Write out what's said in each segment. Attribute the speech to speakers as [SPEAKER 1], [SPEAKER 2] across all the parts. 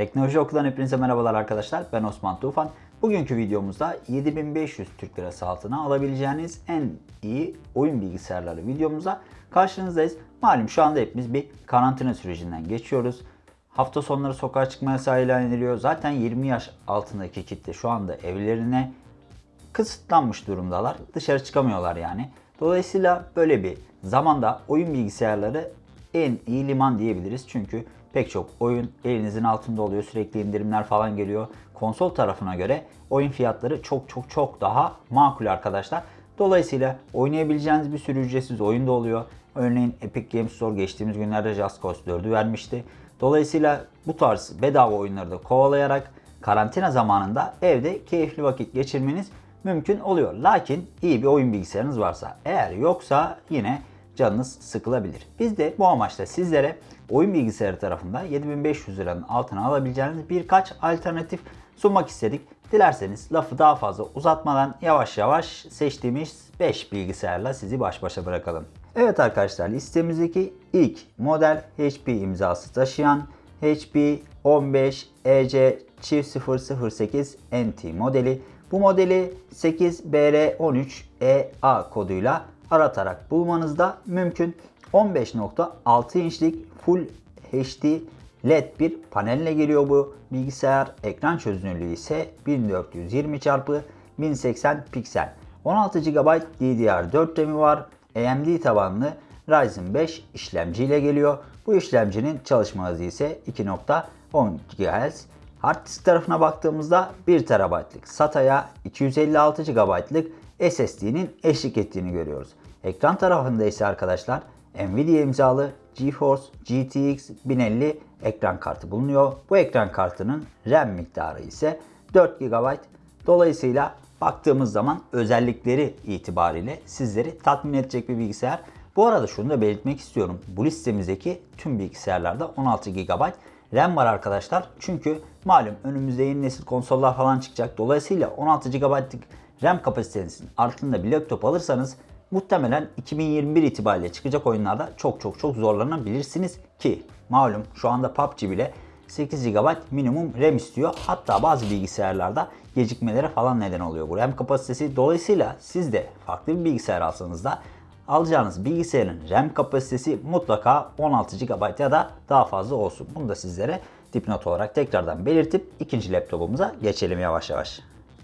[SPEAKER 1] Teknoloji Okulu'dan hepinize merhabalar arkadaşlar. Ben Osman Tufan. Bugünkü videomuzda 7500 Türk Lirası altına alabileceğiniz en iyi oyun bilgisayarları videomuza karşınızdayız. Malum şu anda hepimiz bir karantina sürecinden geçiyoruz. Hafta sonları sokağa çıkma yasağı ilan ediliyor. Zaten 20 yaş altındaki kitle şu anda evlerine kısıtlanmış durumdalar. Dışarı çıkamıyorlar yani. Dolayısıyla böyle bir zamanda oyun bilgisayarları en iyi liman diyebiliriz. Çünkü pek çok oyun elinizin altında oluyor. Sürekli indirimler falan geliyor. Konsol tarafına göre oyun fiyatları çok çok çok daha makul arkadaşlar. Dolayısıyla oynayabileceğiniz bir sürü ücretsiz oyun da oluyor. Örneğin Epic Games Store geçtiğimiz günlerde Just Cause 4'ü vermişti. Dolayısıyla bu tarz bedava oyunları da kovalayarak karantina zamanında evde keyifli vakit geçirmeniz mümkün oluyor. Lakin iyi bir oyun bilgisayarınız varsa eğer yoksa yine canınız sıkılabilir. Biz de bu amaçla sizlere oyun bilgisayarı tarafında 7500 liranın altına alabileceğiniz birkaç alternatif sunmak istedik. Dilerseniz lafı daha fazla uzatmadan yavaş yavaş seçtiğimiz 5 bilgisayarla sizi baş başa bırakalım. Evet arkadaşlar listemizdeki ilk model HP imzası taşıyan HP 15 EC çift 008 NT modeli. Bu modeli 8BR13EA koduyla aratarak bulmanız da mümkün. 15.6 inçlik Full HD LED bir panelle geliyor bu bilgisayar. Ekran çözünürlüğü ise 1420 x 1080 piksel. 16 GB DDR4 RAM'i var. AMD tabanlı Ryzen 5 işlemci ile geliyor. Bu işlemcinin çalışma hızı ise 2.10 GHz. Hard disk tarafına baktığımızda 1 TB'lık SATA'ya 256 GB'lık SSD'nin eşlik ettiğini görüyoruz. Ekran tarafında ise arkadaşlar Nvidia imzalı GeForce GTX 1050 ekran kartı bulunuyor. Bu ekran kartının RAM miktarı ise 4 GB. Dolayısıyla baktığımız zaman özellikleri itibariyle sizleri tatmin edecek bir bilgisayar. Bu arada şunu da belirtmek istiyorum. Bu listemizdeki tüm bilgisayarlarda 16 GB RAM var arkadaşlar. Çünkü malum önümüzde yeni nesil konsollar falan çıkacak. Dolayısıyla 16 GB'lık RAM kapasitenizin altında bir laptop alırsanız muhtemelen 2021 itibariyle çıkacak oyunlarda çok çok çok zorlanabilirsiniz ki malum şu anda PUBG bile 8 GB minimum RAM istiyor. Hatta bazı bilgisayarlarda gecikmelere falan neden oluyor bu RAM kapasitesi. Dolayısıyla siz de farklı bir bilgisayar alsanız da alacağınız bilgisayarın RAM kapasitesi mutlaka 16 GB ya da daha fazla olsun. Bunu da sizlere dipnot olarak tekrardan belirtip ikinci laptopumuza geçelim yavaş yavaş.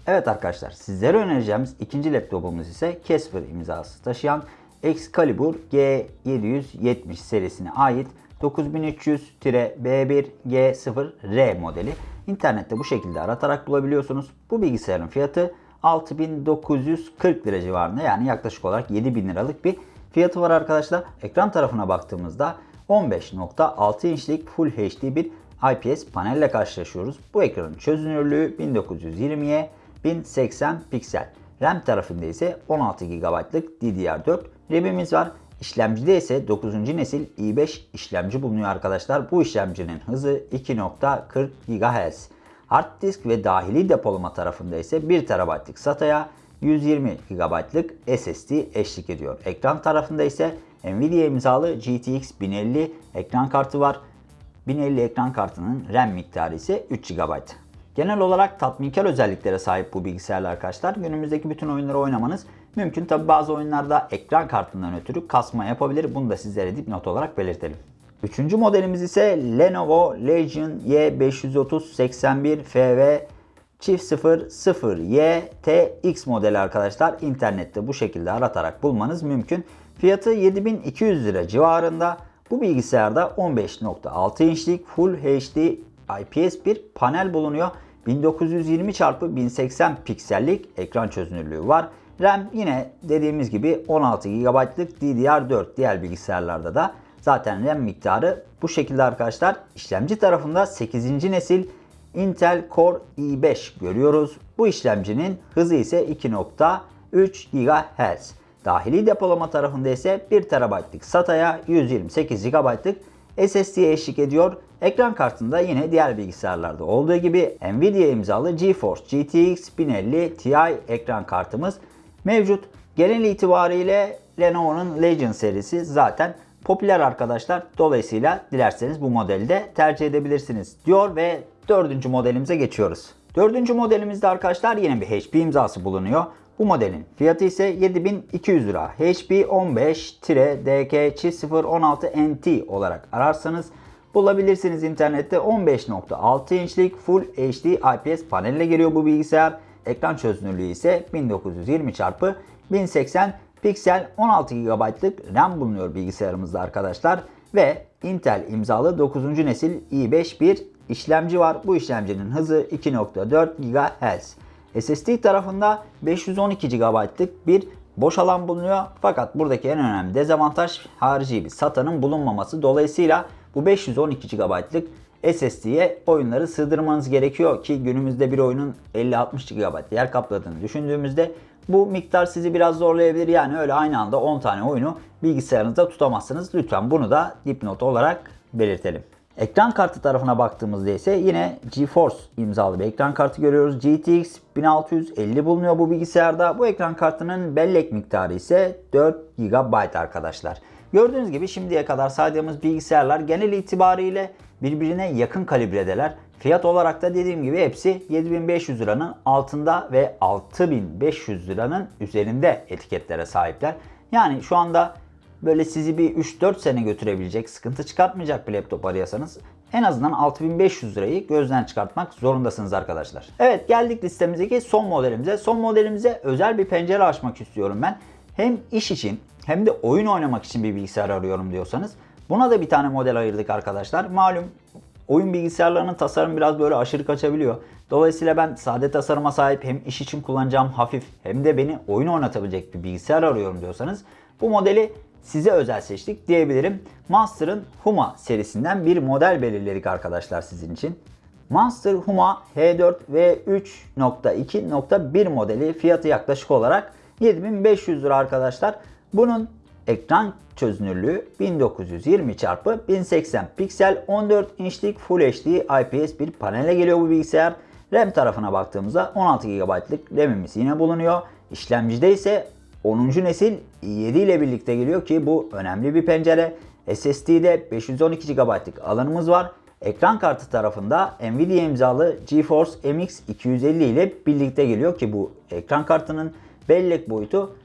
[SPEAKER 1] Evet arkadaşlar sizlere önereceğimiz ikinci laptopumuz ise Casper imzası taşıyan Excalibur G770 serisine ait 9300-B1G0R modeli. İnternette bu şekilde aratarak bulabiliyorsunuz. Bu bilgisayarın fiyatı 6940 lira civarında yani yaklaşık olarak 7000 liralık bir fiyatı var arkadaşlar. Ekran tarafına baktığımızda 15.6 inçlik Full HD bir IPS panelle karşılaşıyoruz. Bu ekranın çözünürlüğü 1920'ye 1080 piksel. RAM tarafında ise 16 GB'lık DDR4 RAM'imiz var. İşlemcide ise 9. nesil i5 işlemci bulunuyor arkadaşlar. Bu işlemcinin hızı 2.40 GHz. Hard disk ve dahili depolama tarafında ise 1 TB'lık SATA'ya 120 GB'lık SSD eşlik ediyor. Ekran tarafında ise Nvidia imzalı GTX 1050 ekran kartı var. 1050 ekran kartının RAM miktarı ise 3 GB. Genel olarak tatminkar özelliklere sahip bu bilgisayarlar arkadaşlar. Günümüzdeki bütün oyunları oynamanız mümkün. Tabi bazı oyunlarda ekran kartından ötürü kasma yapabilir. Bunu da sizlere dipnot olarak belirtelim. Üçüncü modelimiz ise Lenovo Legion Y530-81FV çift 00Y TX modeli arkadaşlar. İnternette bu şekilde aratarak bulmanız mümkün. Fiyatı 7200 lira civarında. Bu bilgisayarda 15.6 inçlik Full HD IPS bir panel bulunuyor. 1920 x 1080 piksellik ekran çözünürlüğü var. RAM yine dediğimiz gibi 16 GB'lık DDR4 diğer bilgisayarlarda da zaten RAM miktarı bu şekilde arkadaşlar. İşlemci tarafında 8. nesil Intel Core i5 görüyoruz. Bu işlemcinin hızı ise 2.3 GHz. Dahili depolama tarafında ise 1 TB'lık SATA'ya 128 GB'lık SSD'ye eşlik ediyor. Ekran kartında yine diğer bilgisayarlarda olduğu gibi Nvidia imzalı GeForce GTX 1050 Ti ekran kartımız mevcut. Genel itibariyle Lenovo'nun Legion serisi zaten popüler arkadaşlar. Dolayısıyla dilerseniz bu modeli de tercih edebilirsiniz diyor ve dördüncü modelimize geçiyoruz. Dördüncü modelimizde arkadaşlar yine bir HP imzası bulunuyor. Bu modelin fiyatı ise 7200 lira. HP 15-DK0016NT olarak ararsanız bulabilirsiniz internette 15.6 inçlik Full HD IPS panelle geliyor bu bilgisayar. Ekran çözünürlüğü ise 1920 x 1080 piksel 16 GB'lık RAM bulunuyor bilgisayarımızda arkadaşlar. Ve Intel imzalı 9. nesil i5 bir işlemci var. Bu işlemcinin hızı 2.4 GHz. SSD tarafında 512 GB'lık bir boş alan bulunuyor. Fakat buradaki en önemli dezavantaj harici bir SATA'nın bulunmaması. Dolayısıyla bu 512 GB'lık SSD'ye oyunları sığdırmanız gerekiyor ki günümüzde bir oyunun 50-60 GB yer kapladığını düşündüğümüzde bu miktar sizi biraz zorlayabilir. Yani öyle aynı anda 10 tane oyunu bilgisayarınızda tutamazsınız. Lütfen bunu da dipnot olarak belirtelim. Ekran kartı tarafına baktığımızda ise yine GeForce imzalı bir ekran kartı görüyoruz. GTX 1650 bulunuyor bu bilgisayarda. Bu ekran kartının bellek miktarı ise 4 GB arkadaşlar. Gördüğünüz gibi şimdiye kadar saydığımız bilgisayarlar genel itibariyle birbirine yakın kalibredeler. Fiyat olarak da dediğim gibi hepsi 7500 liranın altında ve 6500 liranın üzerinde etiketlere sahipler. Yani şu anda böyle sizi bir 3-4 sene götürebilecek, sıkıntı çıkartmayacak bir laptop arıyorsanız en azından 6500 lirayı gözden çıkartmak zorundasınız arkadaşlar. Evet geldik listemizdeki son modelimize. Son modelimize özel bir pencere açmak istiyorum ben. Hem iş için hem de oyun oynamak için bir bilgisayar arıyorum diyorsanız buna da bir tane model ayırdık arkadaşlar. Malum oyun bilgisayarlarının tasarım biraz böyle aşırı kaçabiliyor. Dolayısıyla ben sade tasarıma sahip hem iş için kullanacağım hafif hem de beni oyun oynatabilecek bir bilgisayar arıyorum diyorsanız bu modeli size özel seçtik diyebilirim. Monster'ın Huma serisinden bir model belirledik arkadaşlar sizin için. Monster Huma H4 v 3.2.1 modeli fiyatı yaklaşık olarak 7500 lira arkadaşlar. Bunun ekran çözünürlüğü 1920 x 1080 piksel 14 inçlik Full HD IPS bir panele geliyor bu bilgisayar. RAM tarafına baktığımızda 16 GB'lık RAM'imiz yine bulunuyor. İşlemcide ise 10. nesil i7 ile birlikte geliyor ki bu önemli bir pencere. SSD'de 512 GB'lık alanımız var. Ekran kartı tarafında Nvidia imzalı GeForce MX 250 ile birlikte geliyor ki bu ekran kartının bellek boyutu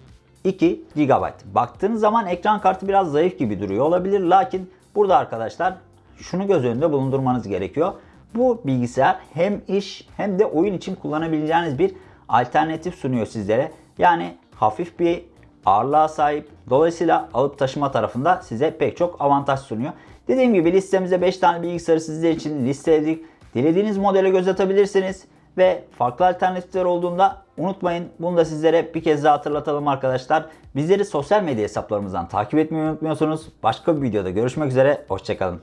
[SPEAKER 1] 2 GB. Baktığınız zaman ekran kartı biraz zayıf gibi duruyor olabilir. Lakin burada arkadaşlar şunu göz önünde bulundurmanız gerekiyor. Bu bilgisayar hem iş hem de oyun için kullanabileceğiniz bir alternatif sunuyor sizlere. Yani hafif bir ağırlığa sahip. Dolayısıyla alıp taşıma tarafında size pek çok avantaj sunuyor. Dediğim gibi listemizde 5 tane bilgisayarı sizler için listeledik. Dilediğiniz modele göz atabilirsiniz. Ve farklı alternatifler olduğunda unutmayın. Bunu da sizlere bir kez daha hatırlatalım arkadaşlar. Bizleri sosyal medya hesaplarımızdan takip etmeyi unutmuyorsunuz. Başka bir videoda görüşmek üzere. Hoşçakalın.